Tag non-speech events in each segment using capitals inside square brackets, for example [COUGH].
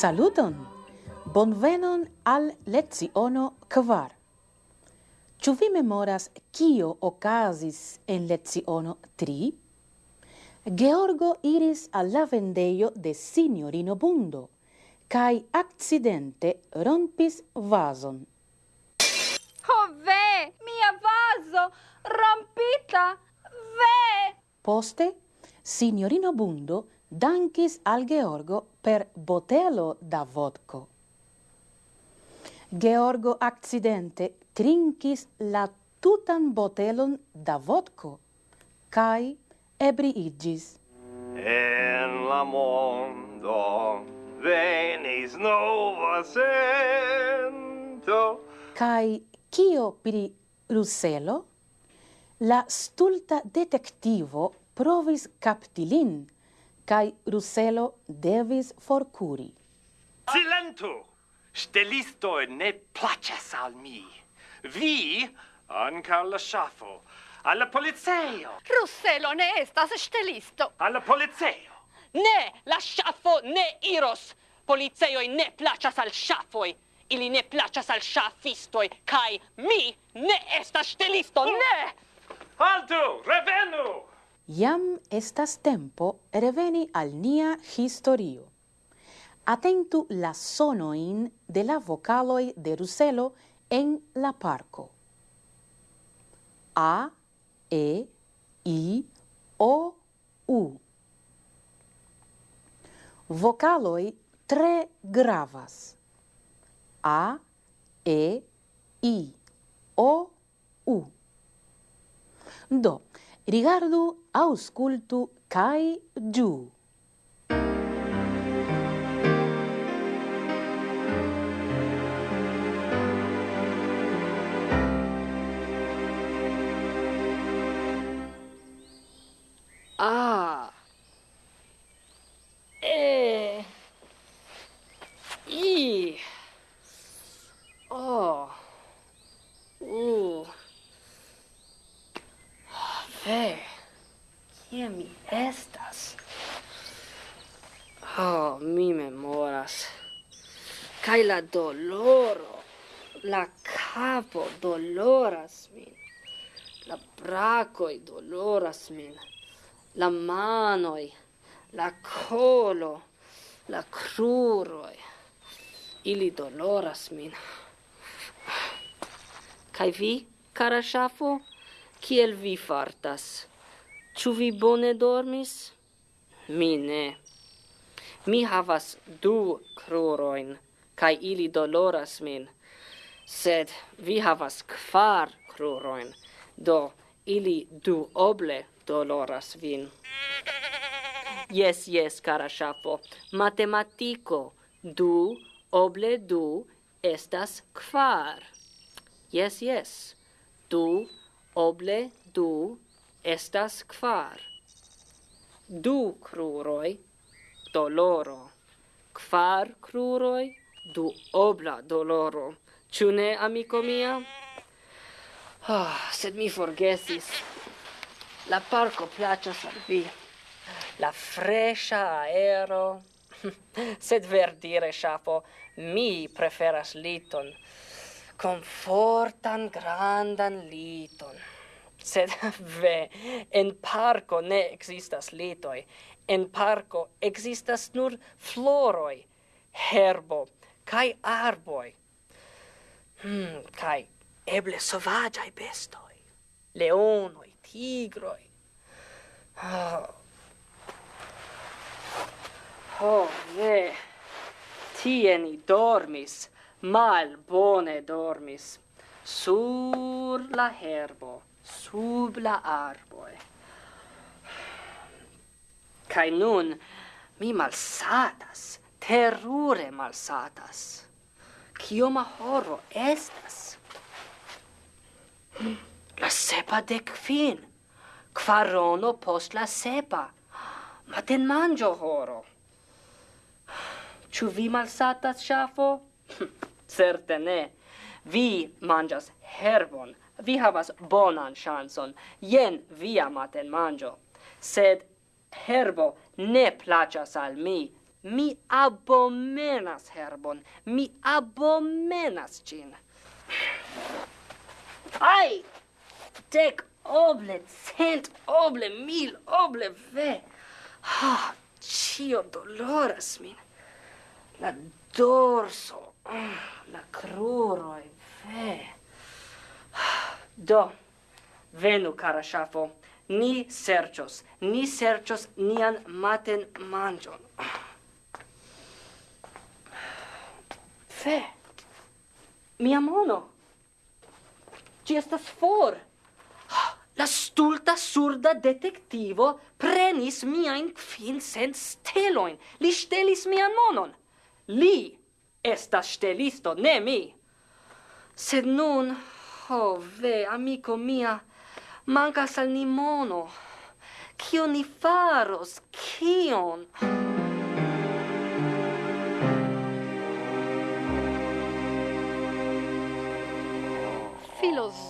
Saluton! Bonvenon al leziono kvar. Ĉu vi memoras kio okazis en leziono 3? Georgo iris al la vendejo de signorino Bundo kai accidente rompis vazon. Ho ve! Mia vazo! Rompita! Ve! Poste, signorino Bundo dankis al Georgo per botelo da vodko. Georgo accidente trinkis la tutan botelon da vodko, kai ebriigis. En la mondo venis nova sento. Kai kio pri Ruselo? La stulta detectivo provis captilin, cae Ruselo devis forcuri. Silentu! Stelisto ne placas al mi. Vi, anca la sciafo, alla polizeo. Ruselo ne estas stelisto. Alla polizeo. Ne, la sciafo ne iros. Policeoi ne placas al sciafoi. Ili ne placas al sciafistoi. Cai mi ne estas stelisto, ne! Altu, revenu! Iam estas tempo reveni al nia historio. Atentu la sonoin de la vocaloi de Ruselo en la parco. A, E, I, O, U. Vocaloi tre gravas. A, E, I, O, U. Do, Rigardu, auscultu kaj ĝuu. Ah! Kai la doloro, la capo doloras min, la bracoi doloras min, la manoi, la colo, la cruroi, ili doloras min. Kai vi, cara shafo, kiel vi fartas? Ĉu vi bone dormis? Mi ne. Mi havas du krurojn kai ili doloras min sed vi havas kvar kruroin do ili du oble doloras vin Yes, yes, cara shapo Matematiko du oble du estas kvar. Yes, yes. Du oble du estas kvar. Du kruroj doloro. Kvar kruroj du obla doloro. Ĉu ne, amiko mia? Oh, sed mi forgesis. La parco placas al vi. La fresca aero. [LAUGHS] sed verdire, chapo, mi preferas liton. Confortan grandan liton. Sed [LAUGHS] ve, en parco ne existas litoi. En parco existas nur floroi, herbo, kai arboi. Hmm, kai eble sovagiai bestoi, leonoi, tigroi. Oh, oh ne, tie ni dormis, mal bone dormis, sur la herbo, sub la arboi. Kai nun mi malsatas, terrore malsatas. Kioma horo estas? La sepa dec fin. Quarono post la sepa. Maten mangio horo. Ciu vi malsatas Shafo? [LAUGHS] Certe ne. Vi mangias herbon. Vi havas bonan chanson. Jen via maten mangio. Sed herbo ne placas al mi. Mi abomenas herbon. Mi abomenas cin. Ai! Dec oble, cent oble, mil oble, ve. Ah, cio doloras min. La dorso, mm, la cruroi, ve. Do, venu, cara shafo, ni sercios, ni sercios nian maten mangion. Fe! Mia mono! Ci estas for! La stulta surda detectivo prenis miain cent steloin. Li stelis mian monon. Li estas stelisto, ne mi. Sed nun, oh ve, amico mia, mancas al ni mono. Kion ni faros? Kion?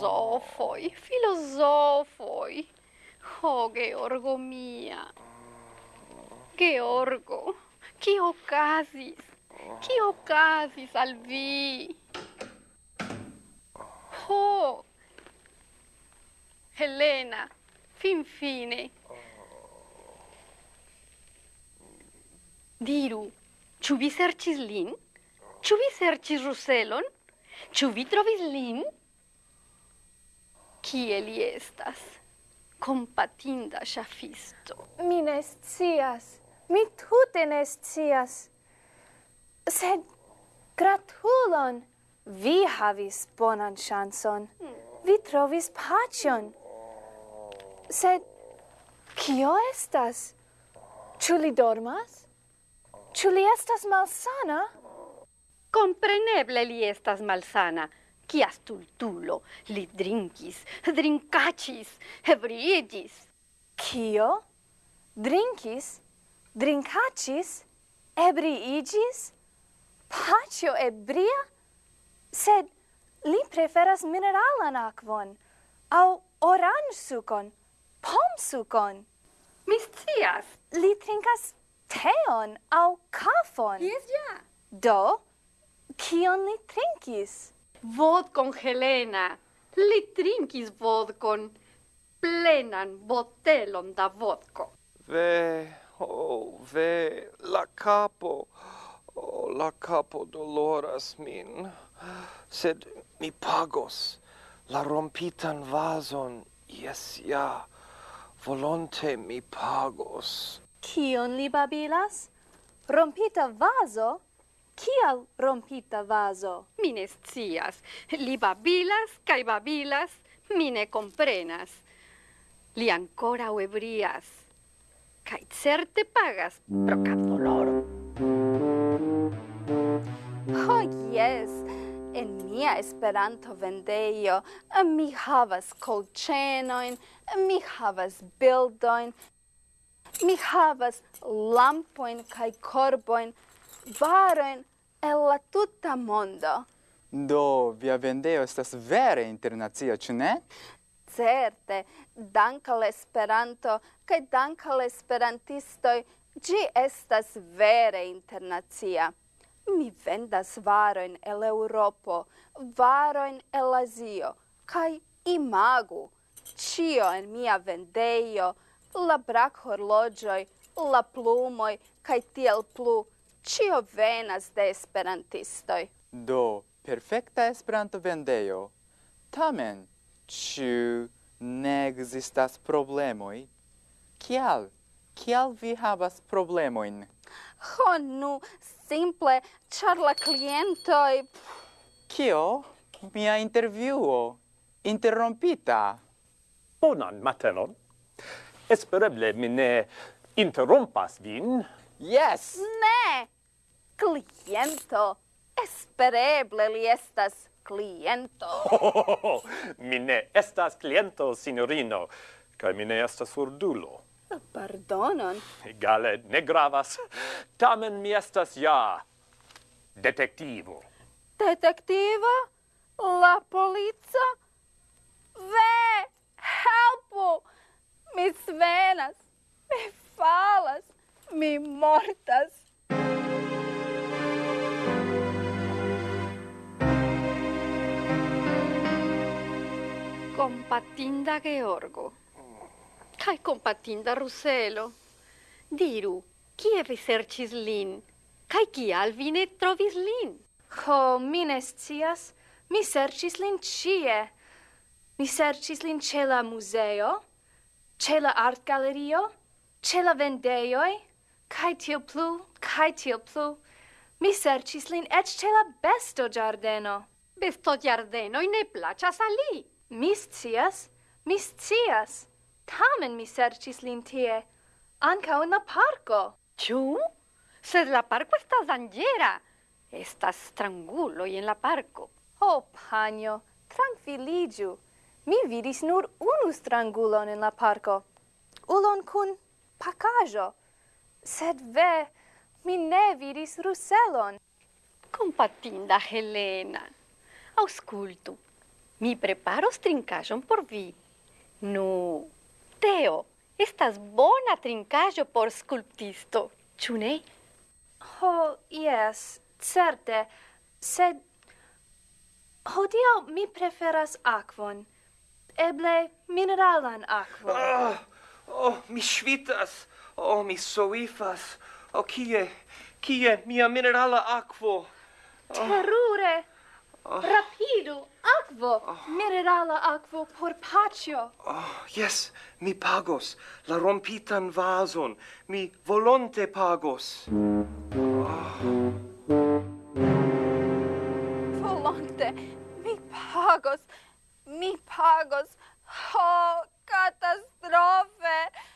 filosofoi, filosofoi. Oh, Georgo mia. Georgo, chi ocasis? Chi ocasis al vi? Ho! Helena, fin fine. Diru, ĉu vi serĉis lin? Ĉu vi serĉis Ruselon? Ĉu vi trovis lin? kie li estas. Compatinda shafisto. Mi ne scias. Mi tute ne scias. Sed gratulon! Vi havis bonan chanson. Vi trovis pacion. Sed kio estas? Ĉu li dormas? Ĉu li estas malsana? Kompreneble li estas malsana, Kia stultulo! Li drinkis, drinkacis, ebriigis. Kio? Drinkis? Drinkacis? Ebriigis? Pacio ebria? Sed li preferas mineralan aquon, au orange sucon, pom sucon. Mi scias. Li trinkas teon au kafon. Yes, ja. Do, kion li trinkis? Vodkon Helena, li trinkis vodkon, plenan botelon da vodko. Ve, oh, ve, la capo, oh, la capo doloras min, sed mi pagos la rompitan vason, yes, ja, volonte mi pagos. Kion li babilas? Rompita vaso? Kial rompita vaso? Mi ne scias. Li babilas kaj babilas, mi ne comprenas. Li ancora ebrias kaj certe pagas pro kapdoloro. Ho yes. en mia Esperanto vendejo mi havas colcenoin, mi havas bildoin, mi havas lampoin kai corboin, varoin el la tuta mondo. Do, via vendeo estas vere internacia, ĉu ne? Certe, dankal Esperanto kaj dankal Esperantistoj, ĝi estas vere internacia. Mi vendas varojn el Eŭropo, varojn el Azio kaj imagu ĉio en mia vendejo, la brakhorloĝoj, la plumoj kaj tiel plu. Cio venas de esperantistoj. Do, perfecta esperanto vendejo. Tamen, ĉu ne ekzistas problemoj? Kial? Kial vi havas problemojn? Ho, nu, simple, ĉar la klientoj... Kio? Mia intervjuo interrompita. Bonan matenon. Espereble mi ne interrompas vin, Yes! Ne! Cliento. Espereble li estas cliento. [LAUGHS] Mi ne estas cliento, signorino. Kai mi ne estas surdulo. Pardonon. Egale, ne gravas. Tamen mi estas ja detektivo. Detektivo? La polico? Ve! Helpu! Mi svenas! Mi falas! mortas. Compatinda Georgo, Kai compatinda Ruselo, diru, kie vi sercis lin, Kai kial vi ne trovis lin? Ho, mi ne scias, mi sercis lin cie. Mi sercis lin ce la museo, ce la art galerio, ce la vendeioi, Kaj tio plu, kaj tio plu. Mi sercis lin ec ce la besto giardeno. Besto giardenoi ne placas al li. Mi scias, mi scias. Tamen mi sercis lin tie, ancao in la parco. Ciu? Sed la parco estas danĝera. Estas stranguloj en la parco. Oh, panjo, tranquilligiu. Mi vidis nur unu strangulon en la parco. Ulon kun pakaĵo. Sed ve, mi ne vidis Ruselon. Compatinda Helena, auscultu, mi preparos trincajon por vi. Nu, teo, estas bona trincajo por sculptisto, ĉu ne? Ho, yes, certe, sed hodiaŭ mi preferas akvon, eble mineralan akvon. Oh, oh mi svitas. O, mi soifas! O, kie, kie mia minerala aquo? Oh. Terrore! Oh. Rapidu, aquo, oh. minerala aquo por pacio. Oh, yes, mi pagos la rompitan vason, mi volonte pagos. Oh. Volonte, mi pagos, mi pagos. Oh, catastrofe!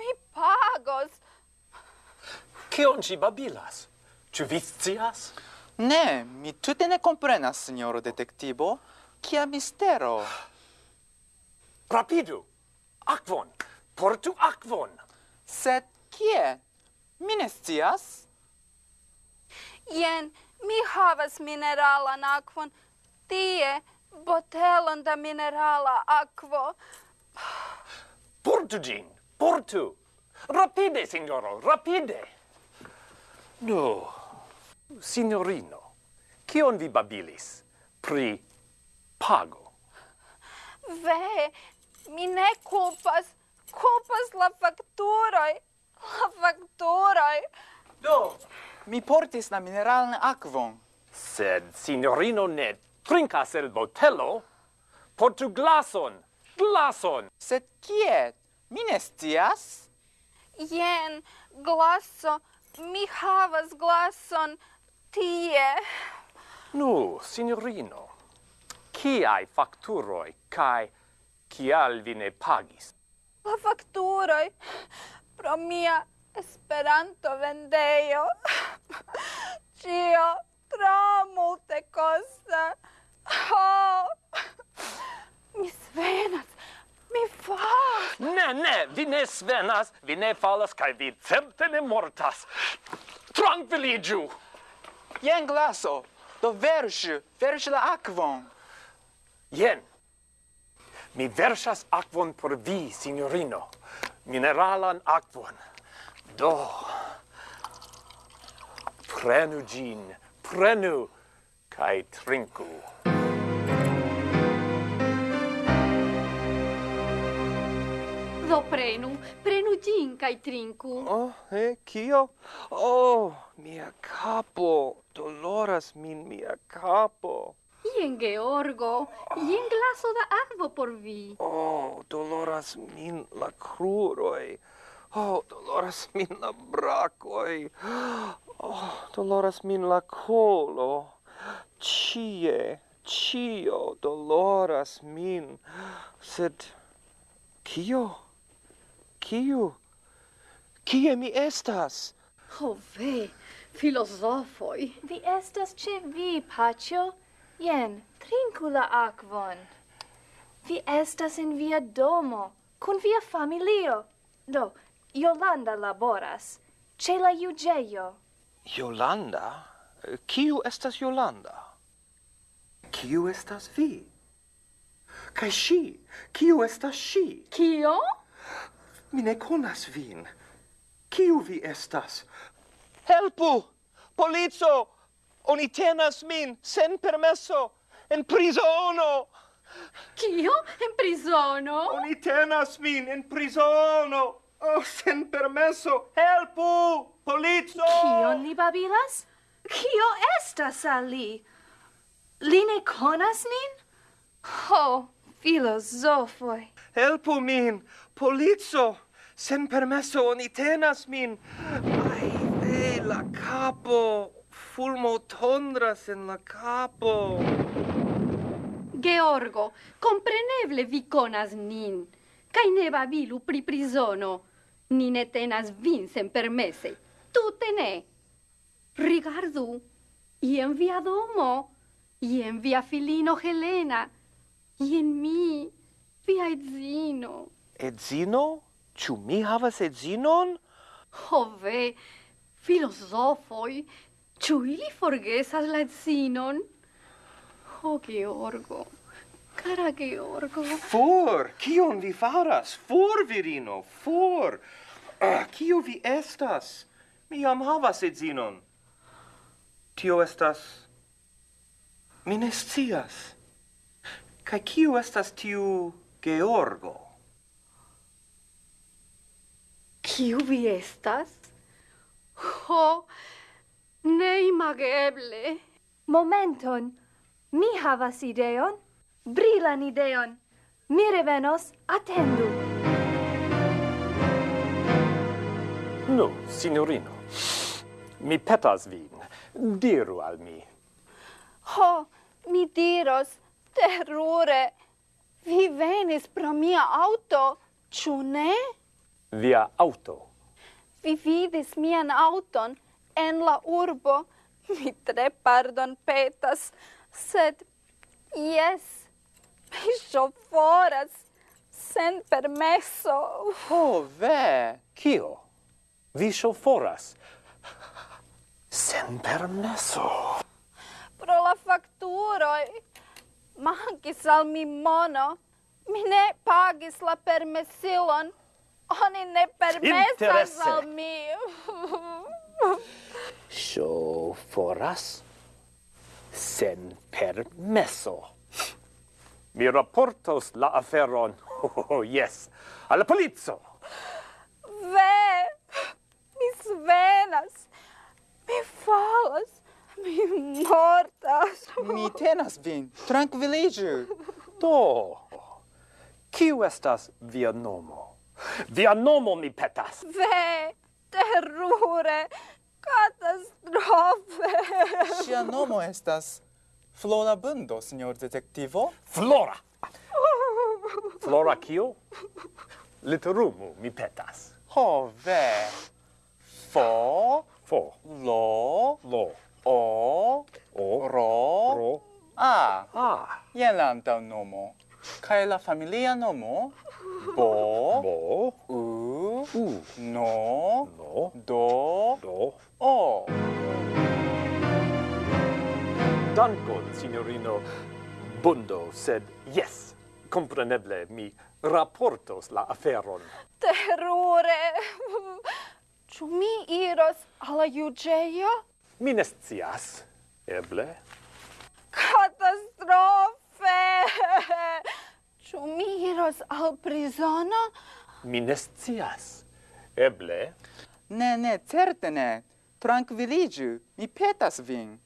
Mi pagos. Kion ci babilas? Ĉu vi scias? Ne, mi tute ne comprenas, signoro detektivo. Kia mistero? Rapidu! Akvon! Portu akvon! Sed kie? Mi ne scias. Jen, mi havas mineralan akvon. Tie, botelon da minerala akvo. Portu ĝin! portu. Rapide, signoro, rapide. No. Signorino, kion vi babilis pri pago? Ve, mi ne culpas, culpas la facturoi, la facturoi. Do, mi portis la mineralan aquon. Sed, signorino, ne trincas el botelo, portu glason, glason. Sed kiet? Mi ne scias. Jen, glaso, mi havas glason tie. Nu, signorino, kiai facturoi kai kial vi ne pagis? La facturoi pro mia esperanto vendeio. Cio tro multe costa. Oh! Mi svenas Mi falas! Ne, ne, vi ne svenas, vi ne falas, kai vi certe ne mortas. Tranquiligiu! Jen glaso, do verŝu, verŝu la akvon. Jen, mi versas akvon por vi, signorino. Mineralan akvon. Do, prenu gin, prenu, kai trinku. prenu, prenu gin cae trinku. Oh, eh, cio? Oh, mia capo, doloras min mia capo. Ien Georgo, ien glaso da aquo por vi. Oh, doloras min la cruroi. Oh, doloras min la bracoi. Oh, doloras min la colo. Cie, cio doloras min. Sed, cio? kiu? Kie mi estas? Ho, oh, ve, filosofoi! Vi estas ce vi, Pacio. Jen, trinku la aquon. Vi estas en via domo, kun via familio. Do, Yolanda laboras, ce la iugeio. Yolanda? Kiu estas Yolanda? Kiu estas vi? Kai shi, Kiu estas si? Kio? Mi ne conas vin. Kiu vi estas? Helpu! Polizo! Oni tenas min sen permesso en prizono! Kio? En prizono? Oni tenas min en prizono! Oh, sen permesso! Helpu! Polizo! Kion li babilas? Kio estas al li? Li ne conas nin? Ho, oh! Helpu min! Polico! Sen permesso oni tenas min! Ai, ve, la capo! Fulmo tondras en la capo! Georgo, compreneble vi conas nin, cae ne babilu pri prisono. Ni ne tenas vin sen permese, tute ne. Rigardu, ien via domo, ien via filino Helena, ien mi... Via edzino. Edzino? Ciu mi havas edzinon? Ho ve, filosofoi, ciu ili forgesas la edzinon? Ho, Georgo, cara Georgo. For, kion vi faras? For, virino, for. Ah, kio vi estas? Mi jam havas edzinon. Tio estas... Mi ne scias. Kaj kio estas tiu Georgo. Kiu vi estas? Ho, neimageble. Momenton, mi havas ideon, brilan ideon. Mi revenos, attendu. No, signorino, mi petas vin. Diru al mi. Ho, mi diros, terrore. Vi venis pro mia auto, ciu ne? Via auto. Vi vidis mian auton en la urbo. Mi tre pardon petas, sed Yes, mi ŝoforas sen permesso. Ho, oh, ve, kio? Vi ŝoforas [LAUGHS] sen permesso? Pro la facturoi mankis al mi mono, mi ne pagis la permesilon, oni ne permesas al mi. [LAUGHS] Sho foras? Sen permesso. Mi raportos la aferon, [LAUGHS] oh, yes, alla polizzo. Ve, mi svenas, mi falas, Mi [LAUGHS] mortas. Mi tenas vin. Tranquiliĝu. Do, kiu estas via nomo? Via nomo mi petas. Ve, terure, catastrofe. Sia nomo estas Flora Bundo, signor detektivo. Flora! [LAUGHS] Flora kio? Literumu mi petas. Ho, ve. Fo, fo. Lo, lo. O, o ro, ro, a. A. Jen la antaŭ nomo. Kaj la familia nomo? Bo, bo, u, u, no, no, do, do, o. Dankon, signorino Bundo, sed yes, compreneble mi raportos la aferon. Terrore! [LAUGHS] Ĉu mi iros al la juĝejo? Mi ne scias. Eble. Katastrofe! Ĉu mi iros al prizono? Mi ne scias. Eble. Ne, ne, certe ne. Trankviliĝu, mi petas vin.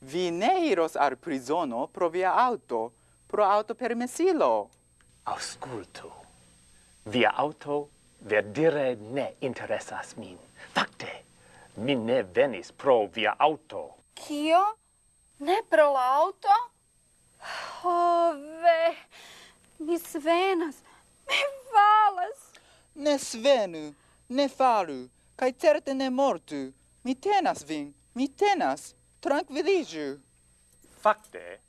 Vi ne iros al prizono pro via auto, pro auto permesilo Auscultu. Via auto verdire ne interesas min. Fakte, mi ne venis pro via auto. Kio? Ne pro la auto? Ho ve, mi svenas, mi falas. Ne svenu, ne falu, Kai certe ne mortu. Mi tenas vin, mi tenas, tranquilligiu. Fakte,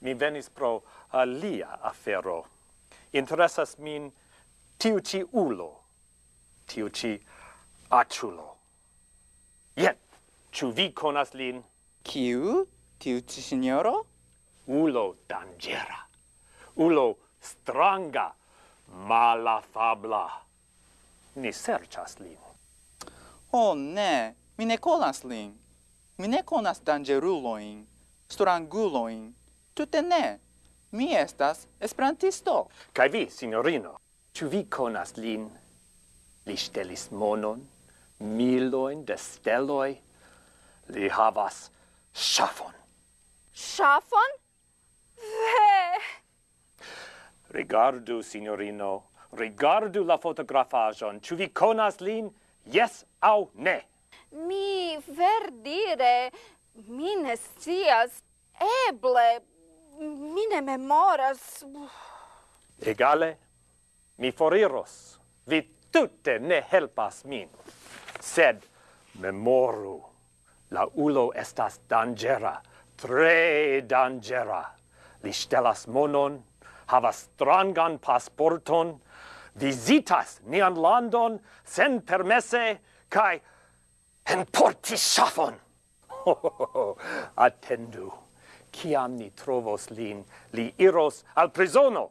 mi venis pro uh, alia afero. Interessas min tiu ci ulo, tiu ci aculo. Jen, ĉu vi konas lin? Kiu? Tiu ci signoro? Ulo dangera. Ulo stranga, malafabla. Ni serĉas lin. Oh, ne, mi ne konas lin. Mi ne konas dangeruloin, stranguloin, tute ne. Mi estas esperantisto. Kaj vi, signorino, ĉu vi konas lin? Li ŝtelis monon miloin de steloi, li havas ŝafon. Ŝafon? Ve! Rigardu, signorino, rigardu la fotografaĵon. Ĉu vi conas lin? Yes au ne? Mi verdire, mi ne scias. Eble, mi ne memoras. Egale, mi foriros. Vi tutte ne helpas min sed memoru la ulo estas dangera tre dangera li stelas monon havas strangan pasporton visitas nian landon sen permesse kai enporti ŝafon schaffen attendu kiam ni trovos lin li iros al prisono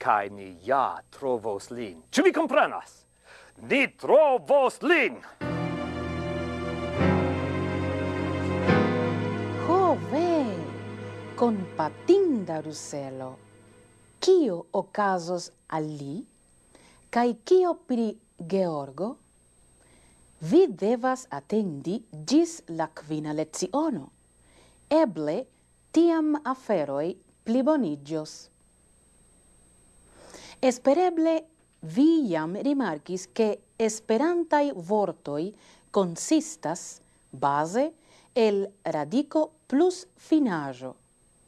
kai ni ja trovos lin. Ci vi comprenas ni trovos lin! Ho, ve! Compatinda Ruselo! Kio ocasos al li? Kai kio pri Georgo? Vi devas attendi gis la quina leziono. Eble, tiam aferoi plibonigios. Espereble vi iam rimarcis che esperantai vortoi consistas base el radico plus finajo.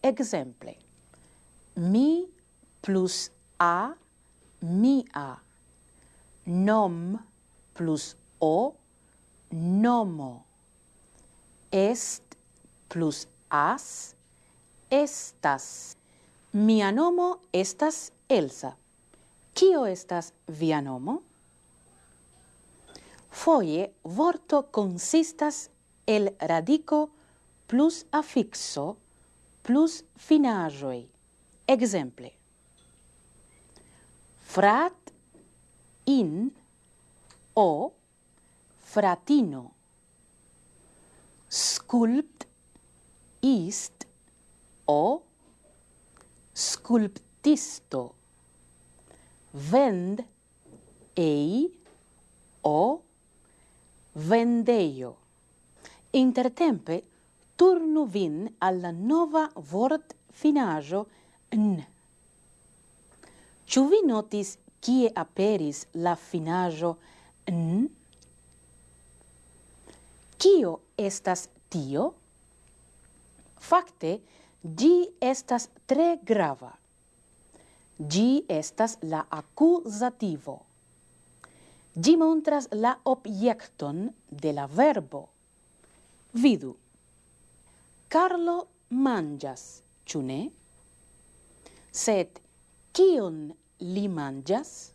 Exemple, mi plus a, mia, nom plus o, nomo, est plus as, estas. Mia nomo estas Elsa. Kio estas via nomo? Foie vorto consistas el radico plus affixo plus finajoi. Exemple. Frat in o fratino. Sculpt ist o sculptisto vend ei o vendeio. Intertempe turnu vin alla nova vort finajo n. Ciu vi notis kie aperis la finajo n? Kio estas tio? Fakte, gi estas tre grava. Gi estas la accusativo. Gi montras la objekton de la verbo. Vidu. Carlo mangias, ĉu ne? Sed kion li mangias?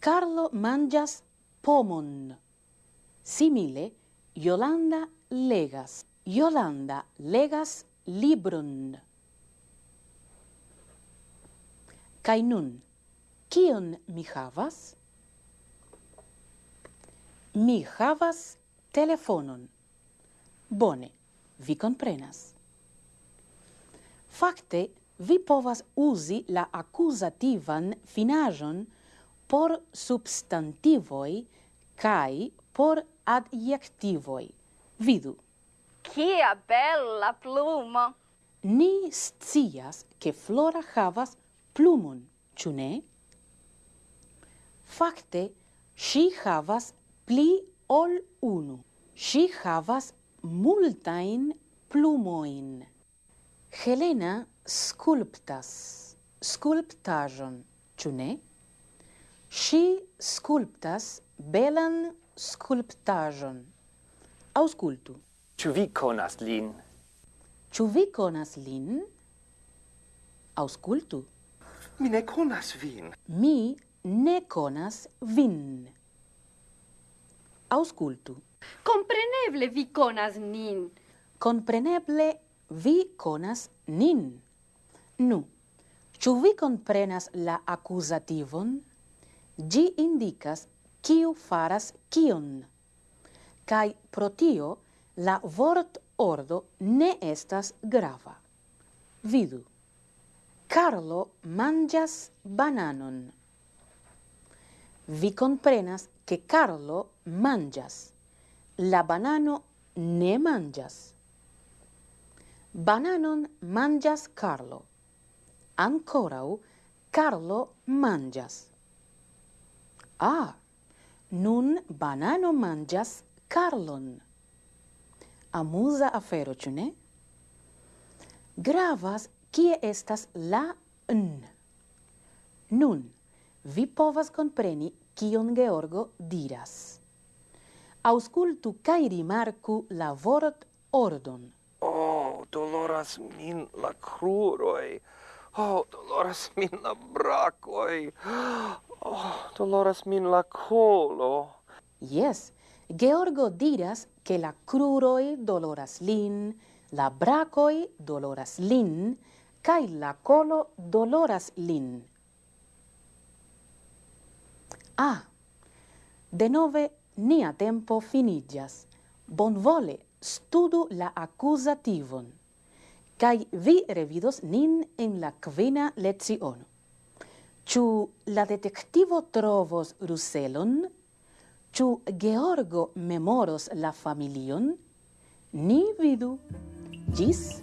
Carlo mangias pomon. Simile, Yolanda legas. Yolanda legas libron. Kai nun, kion mi havas? Mi havas telefonon. Bone, vi comprenas. Fakte, vi povas uzi la accusativan finajon por substantivoi kai por adjektivoi. Vidu. Kia bella plumo! Ni scias che Flora havas plumon, ĉu ne? Fakte, ŝi havas pli ol unu. Ŝi havas multajn plumojn. Helena skulptas skulptaĵon, ĉu ne? Ŝi skulptas belan skulptaĵon. Aŭskultu. Ĉu vi konas lin? Ĉu vi konas lin? Aŭskultu. Mi ne conas vin. Mi ne conas vin. Auscultu. Compreneble vi conas nin. Compreneble vi conas nin. Nu, Ĉu vi comprenas la accusativon? Gi indicas kiu faras kion. Kaj pro tio la vortordo ne estas grava. Vidu. Carlo mangias bananon. Vi comprenas che Carlo mangias. La banano ne mangias. Bananon mangias Carlo. Ancorau Carlo mangias. Ah, nun banano mangias Carlon. Amusa afero, ĉu ne? Gravas Kie estas la n? Nun, vi povas compreni kion Georgo diras. Auscultu cae rimarku la vort ordon. Oh, doloras min la cruroi. Oh, doloras min la bracoi. Oh, doloras min la colo. Yes, Georgo diras che la cruroi doloras lin, la bracoi doloras lin, cae la colo doloras lin. Ah, denove nia tempo finigas. Bonvole studu la accusativon, cae vi revidos nin en la quina leziono. Ciu la detectivo trovos Ruselon? Ciu Georgo memoros la familion? Ni vidu. Gis!